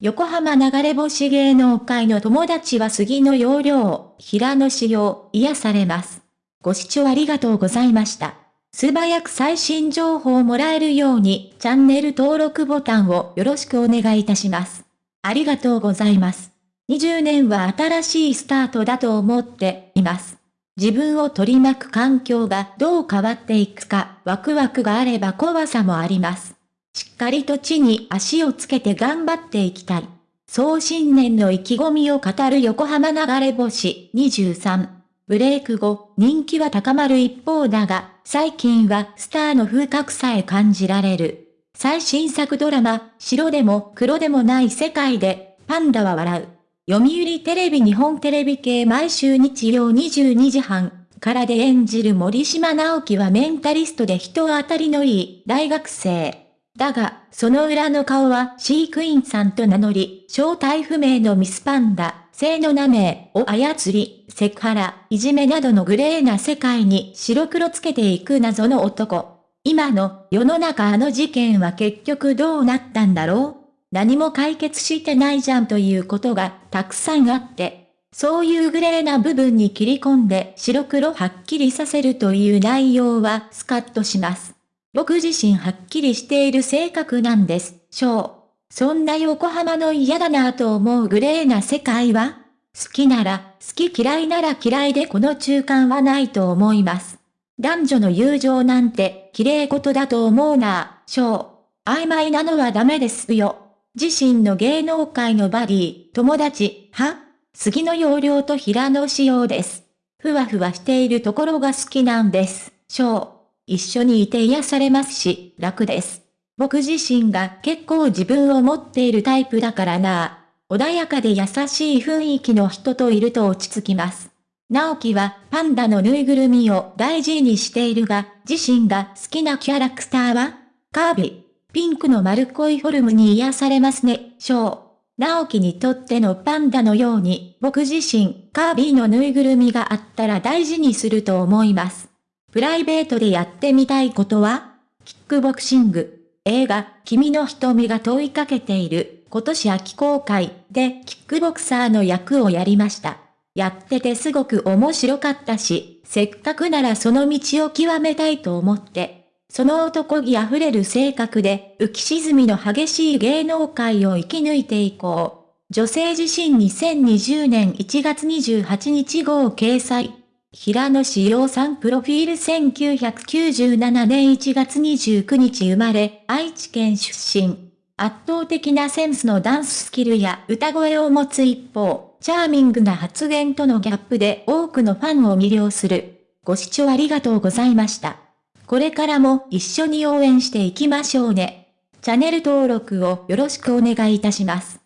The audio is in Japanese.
横浜流れ星芸能界の友達は杉の容量、平野仕様、癒されます。ご視聴ありがとうございました。素早く最新情報をもらえるように、チャンネル登録ボタンをよろしくお願いいたします。ありがとうございます。20年は新しいスタートだと思っています。自分を取り巻く環境がどう変わっていくか、ワクワクがあれば怖さもあります。しっかりと地に足をつけて頑張っていきたい。そう新年の意気込みを語る横浜流れ星23。ブレイク後、人気は高まる一方だが、最近はスターの風格さえ感じられる。最新作ドラマ、白でも黒でもない世界で、パンダは笑う。読売テレビ日本テレビ系毎週日曜22時半からで演じる森島直樹はメンタリストで人当たりのいい大学生。だが、その裏の顔は飼育員さんと名乗り、正体不明のミスパンダ、性の名名を操り、セクハラ、いじめなどのグレーな世界に白黒つけていく謎の男。今の世の中あの事件は結局どうなったんだろう何も解決してないじゃんということがたくさんあって、そういうグレーな部分に切り込んで白黒はっきりさせるという内容はスカッとします。僕自身はっきりしている性格なんです、しょう。そんな横浜の嫌だなぁと思うグレーな世界は好きなら、好き嫌いなら嫌いでこの中間はないと思います。男女の友情なんて、綺麗事だと思うなぁ、しょう。曖昧なのはダメですよ。自身の芸能界のバディ、友達、は？杉の容量と平野仕様です。ふわふわしているところが好きなんです。しょう。一緒にいて癒されますし、楽です。僕自身が結構自分を持っているタイプだからな穏やかで優しい雰囲気の人といると落ち着きます。直樹はパンダのぬいぐるみを大事にしているが、自身が好きなキャラクターはカービィ。ピンクの丸っこいフォルムに癒されますね、ショー。直樹にとってのパンダのように、僕自身、カービィのぬいぐるみがあったら大事にすると思います。プライベートでやってみたいことはキックボクシング。映画、君の瞳が問いかけている、今年秋公開でキックボクサーの役をやりました。やっててすごく面白かったし、せっかくならその道を極めたいと思って、その男気あふれる性格で、浮き沈みの激しい芸能界を生き抜いていこう。女性自身2020年1月28日号掲載。平野志陽さんプロフィール1997年1月29日生まれ、愛知県出身。圧倒的なセンスのダンススキルや歌声を持つ一方、チャーミングな発言とのギャップで多くのファンを魅了する。ご視聴ありがとうございました。これからも一緒に応援していきましょうね。チャンネル登録をよろしくお願いいたします。